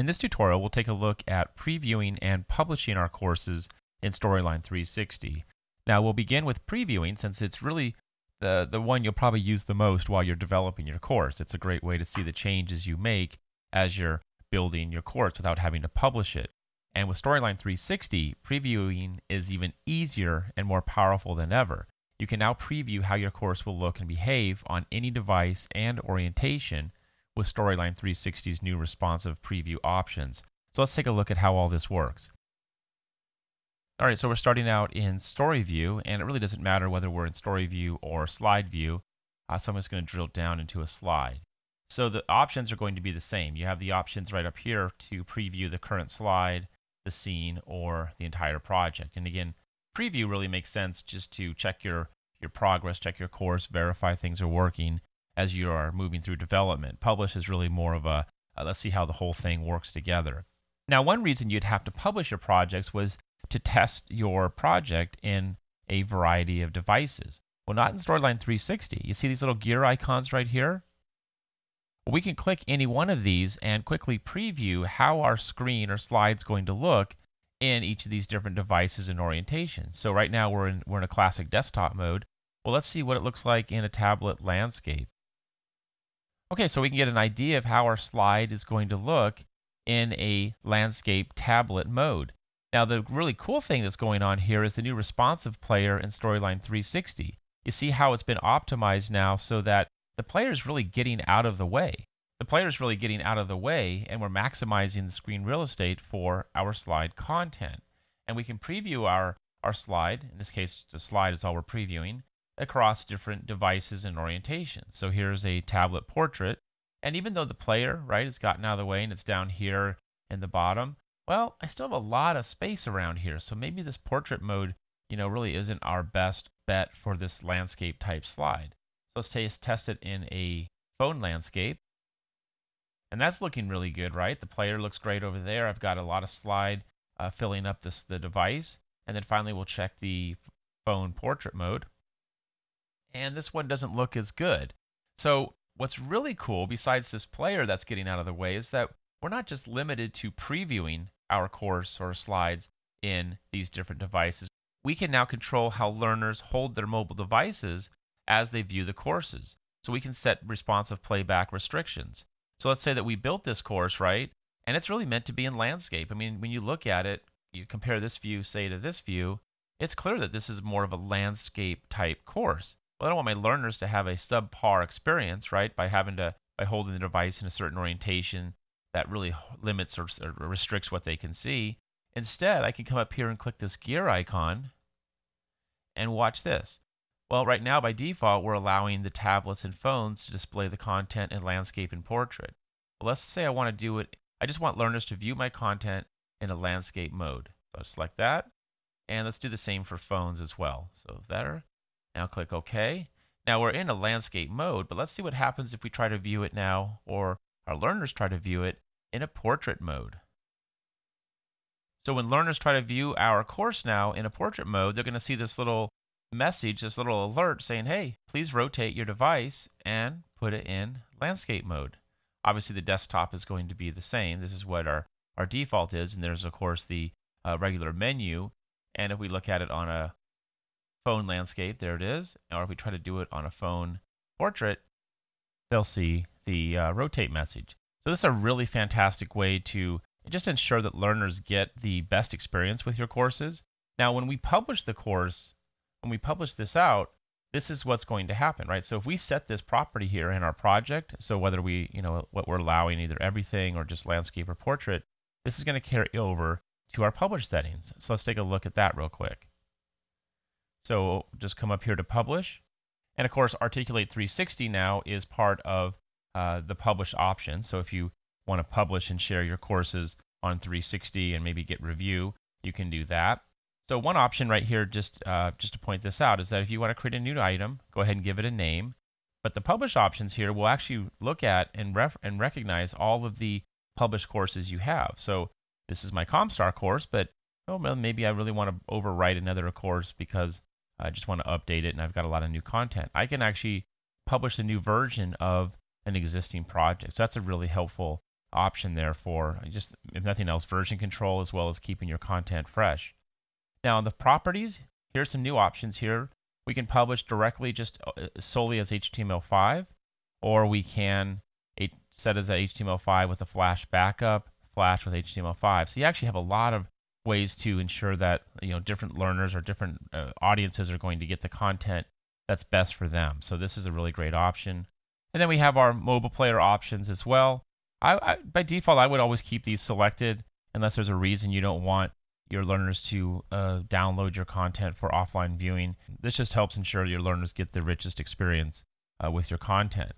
In this tutorial, we'll take a look at previewing and publishing our courses in Storyline 360. Now, we'll begin with previewing since it's really the, the one you'll probably use the most while you're developing your course. It's a great way to see the changes you make as you're building your course without having to publish it. And with Storyline 360, previewing is even easier and more powerful than ever. You can now preview how your course will look and behave on any device and orientation with Storyline 360's new responsive preview options. So let's take a look at how all this works. All right, so we're starting out in Story View, and it really doesn't matter whether we're in Story View or Slide View. Uh, so I'm just going to drill down into a slide. So the options are going to be the same. You have the options right up here to preview the current slide, the scene, or the entire project. And again, preview really makes sense just to check your, your progress, check your course, verify things are working as you are moving through development. Publish is really more of a uh, let's see how the whole thing works together. Now, one reason you'd have to publish your projects was to test your project in a variety of devices. Well, not in Storyline 360. You see these little gear icons right here? We can click any one of these and quickly preview how our screen or slide's going to look in each of these different devices and orientations. So right now we're in, we're in a classic desktop mode. Well, let's see what it looks like in a tablet landscape. Okay, so we can get an idea of how our slide is going to look in a landscape tablet mode. Now, the really cool thing that's going on here is the new responsive player in Storyline 360. You see how it's been optimized now so that the player is really getting out of the way. The player is really getting out of the way, and we're maximizing the screen real estate for our slide content. And we can preview our, our slide, in this case, the slide is all we're previewing, across different devices and orientations. So here's a tablet portrait. And even though the player, right, has gotten out of the way and it's down here in the bottom, well, I still have a lot of space around here. So maybe this portrait mode, you know, really isn't our best bet for this landscape type slide. So let's test it in a phone landscape. And that's looking really good, right? The player looks great over there. I've got a lot of slide uh, filling up this the device. And then finally, we'll check the phone portrait mode and this one doesn't look as good. So, what's really cool, besides this player that's getting out of the way, is that we're not just limited to previewing our course or slides in these different devices. We can now control how learners hold their mobile devices as they view the courses. So we can set responsive playback restrictions. So let's say that we built this course, right? And it's really meant to be in landscape. I mean, when you look at it, you compare this view, say, to this view, it's clear that this is more of a landscape type course well, I don't want my learners to have a subpar experience, right? By having to by holding the device in a certain orientation that really limits or, or restricts what they can see. Instead, I can come up here and click this gear icon and watch this. Well, right now by default, we're allowing the tablets and phones to display the content in landscape and portrait. Well, let's say I want to do it. I just want learners to view my content in a landscape mode. So I'll select that. And let's do the same for phones as well. So there. Now click OK. Now we're in a landscape mode, but let's see what happens if we try to view it now, or our learners try to view it in a portrait mode. So when learners try to view our course now in a portrait mode, they're going to see this little message, this little alert saying, hey, please rotate your device and put it in landscape mode. Obviously, the desktop is going to be the same. This is what our, our default is. And there's, of course, the uh, regular menu. And if we look at it on a phone landscape, there it is. Or if we try to do it on a phone portrait, they'll see the uh, rotate message. So this is a really fantastic way to just ensure that learners get the best experience with your courses. Now, when we publish the course, when we publish this out, this is what's going to happen, right? So if we set this property here in our project, so whether we, you know, what we're allowing either everything or just landscape or portrait, this is going to carry over to our publish settings. So let's take a look at that real quick. So just come up here to publish. And of course, Articulate 360 now is part of uh, the publish option. So if you want to publish and share your courses on 360 and maybe get review, you can do that. So one option right here, just uh, just to point this out, is that if you want to create a new item, go ahead and give it a name. But the publish options here will actually look at and, and recognize all of the published courses you have. So this is my Comstar course, but oh, well, maybe I really want to overwrite another course because I just want to update it and I've got a lot of new content. I can actually publish a new version of an existing project. So that's a really helpful option there for just, if nothing else, version control as well as keeping your content fresh. Now, in the properties, here's some new options here. We can publish directly just uh, solely as HTML5, or we can set as a HTML5 with a Flash backup, Flash with HTML5. So you actually have a lot of ways to ensure that you know different learners or different uh, audiences are going to get the content that's best for them. So this is a really great option. And then we have our mobile player options as well. I, I, by default, I would always keep these selected unless there's a reason you don't want your learners to uh, download your content for offline viewing. This just helps ensure your learners get the richest experience uh, with your content.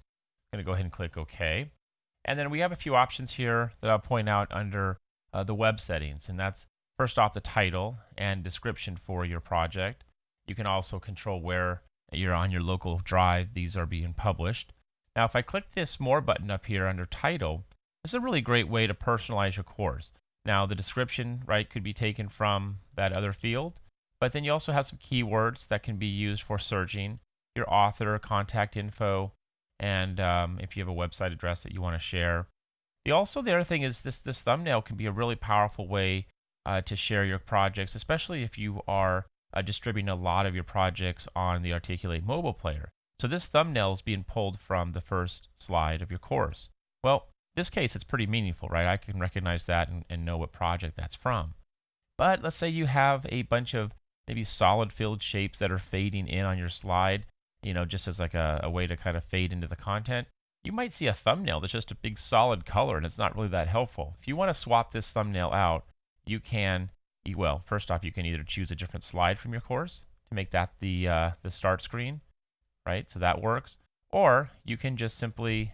I'm going to go ahead and click OK. And then we have a few options here that I'll point out under uh, the web settings, and that's first off the title and description for your project. You can also control where you're on your local drive these are being published. Now, if I click this More button up here under Title, is a really great way to personalize your course. Now, the description, right, could be taken from that other field, but then you also have some keywords that can be used for searching, your author, contact info, and um, if you have a website address that you want to share. The, also, the other thing is this this thumbnail can be a really powerful way uh, to share your projects, especially if you are uh, distributing a lot of your projects on the Articulate mobile player. So this thumbnail is being pulled from the first slide of your course. Well, this case, it's pretty meaningful, right? I can recognize that and, and know what project that's from. But let's say you have a bunch of maybe solid filled shapes that are fading in on your slide, you know, just as like a, a way to kind of fade into the content. You might see a thumbnail that's just a big solid color and it's not really that helpful. If you want to swap this thumbnail out, you can well, first off, you can either choose a different slide from your course to make that the uh, the start screen, right? So that works. Or you can just simply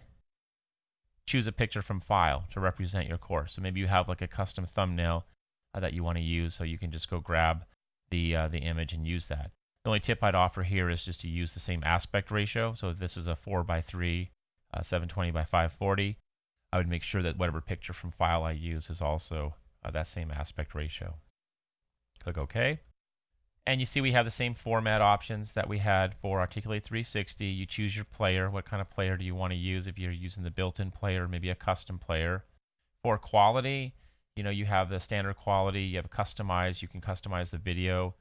choose a picture from file to represent your course. So maybe you have like a custom thumbnail uh, that you want to use, so you can just go grab the uh, the image and use that. The only tip I'd offer here is just to use the same aspect ratio. So this is a 4 by 3, uh, 720 by 540, I would make sure that whatever picture from file I use is also uh, that same aspect ratio. Click OK. And you see we have the same format options that we had for Articulate 360. You choose your player. What kind of player do you want to use if you're using the built-in player, maybe a custom player. For quality, you know, you have the standard quality, you have customized. you can customize the video.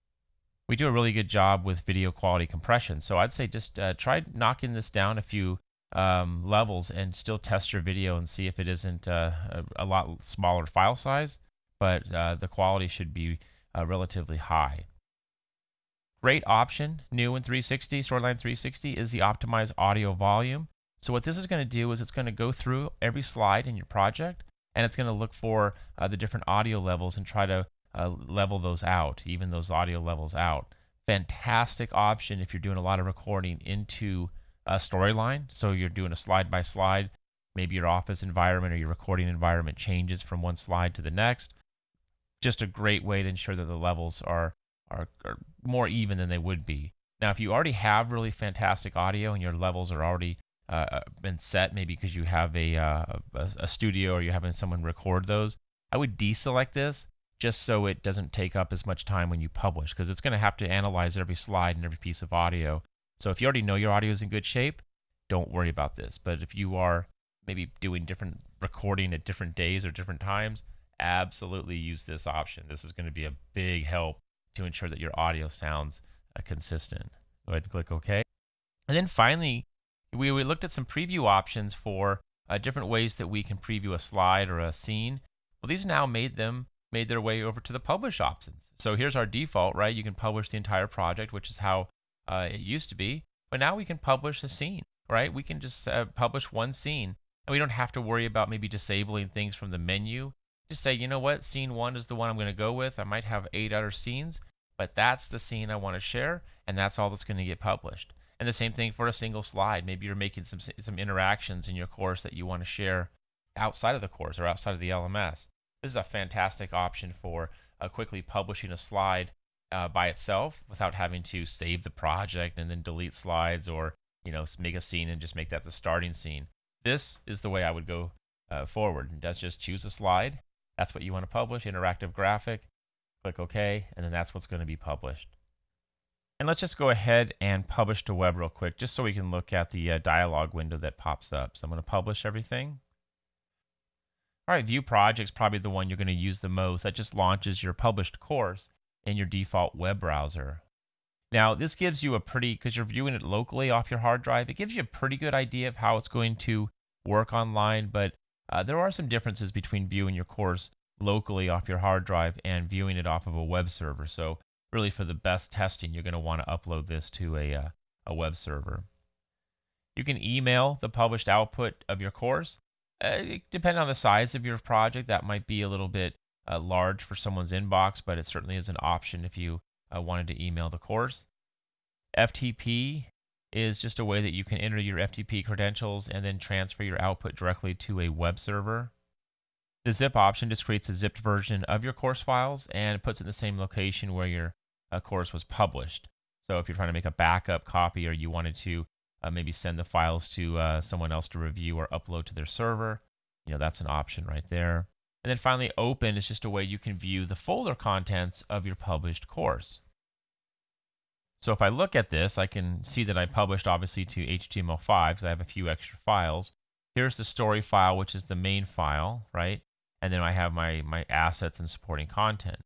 We do a really good job with video quality compression. So I'd say just uh, try knocking this down a few um, levels and still test your video and see if it isn't uh, a, a, lot smaller file size, but uh, the quality should be uh, relatively high. Great option, new in 360, Storyline 360, is the optimize audio volume. So what this is going to do is it's going to go through every slide in your project and it's going to look for uh, the different audio levels and try to uh, level those out, even those audio levels out. Fantastic option if you're doing a lot of recording into a storyline. So you're doing a slide by slide. Maybe your office environment or your recording environment changes from one slide to the next just a great way to ensure that the levels are, are, are more even than they would be. Now, if you already have really fantastic audio and your levels are already uh, uh been set, maybe because you have a, uh, a, a studio or you're having someone record those, I would deselect this just so it doesn't take up as much time when you publish because it's going to have to analyze every slide and every piece of audio. So if you already know your audio is in good shape, don't worry about this. But if you are maybe doing different recording at different days or different times, absolutely use this option. This is going to be a big help to ensure that your audio sounds uh, consistent. Go ahead and click OK. And then finally, we, we looked at some preview options for uh, different ways that we can preview a slide or a scene. Well, these now made them made their way over to the publish options. So here's our default, right? You can publish the entire project, which is how uh, it used to be. But now we can publish a scene, right? We can just uh, publish one scene, and we don't have to worry about maybe disabling things from the menu just say, you know what, scene one is the one I'm going to go with. I might have eight other scenes, but that's the scene I want to share, and that's all that's going to get published. And the same thing for a single slide. Maybe you're making some some interactions in your course that you want to share outside of the course or outside of the LMS. This is a fantastic option for uh, quickly publishing a slide uh, by itself without having to save the project and then delete slides or you know make a scene and just make that the starting scene. This is the way I would go uh, forward. That's just choose a slide that's what you want to publish, interactive graphic. Click OK, and then that's what's going to be published. And let's just go ahead and publish to web real quick, just so we can look at the uh, dialog window that pops up. So I'm going to publish everything. All right, View Projects probably the one you're going to use the most. That just launches your published course in your default web browser. Now, this gives you a pretty, because you're viewing it locally off your hard drive, it gives you a pretty good idea of how it's going to work online, but uh, there are some differences between viewing your course locally off your hard drive and viewing it off of a web server. So, really, for the best testing, you're going to want to upload this to a, uh, a web server. You can email the published output of your course. Uh, depending on the size of your project, that might be a little bit uh, large for someone's inbox, but it certainly is an option if you uh, wanted to email the course. FTP is just a way that you can enter your FTP credentials and then transfer your output directly to a web server. The zip option just creates a zipped version of your course files and puts it in the same location where your uh, course was published. So if you're trying to make a backup copy or you wanted to uh, maybe send the files to uh, someone else to review or upload to their server, you know, that's an option right there. And then finally, open is just a way you can view the folder contents of your published course. So if I look at this, I can see that I published obviously to HTML5 because I have a few extra files. Here's the story file, which is the main file, right? And then I have my, my assets and supporting content.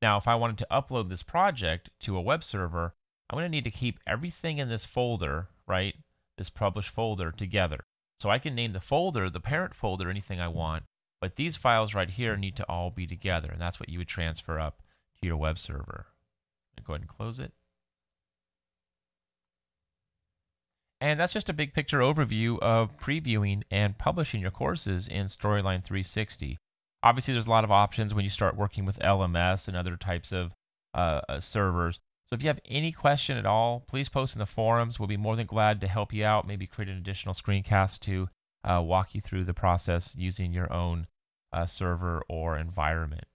Now, if I wanted to upload this project to a web server, I'm going to need to keep everything in this folder, right? This published folder together. So I can name the folder, the parent folder, anything I want, but these files right here need to all be together, and that's what you would transfer up to your web server. Go ahead and close it. And that's just a big picture overview of previewing and publishing your courses in Storyline 360. Obviously, there's a lot of options when you start working with LMS and other types of uh, uh, servers. So if you have any question at all, please post in the forums. We'll be more than glad to help you out, maybe create an additional screencast to uh, walk you through the process using your own uh, server or environment.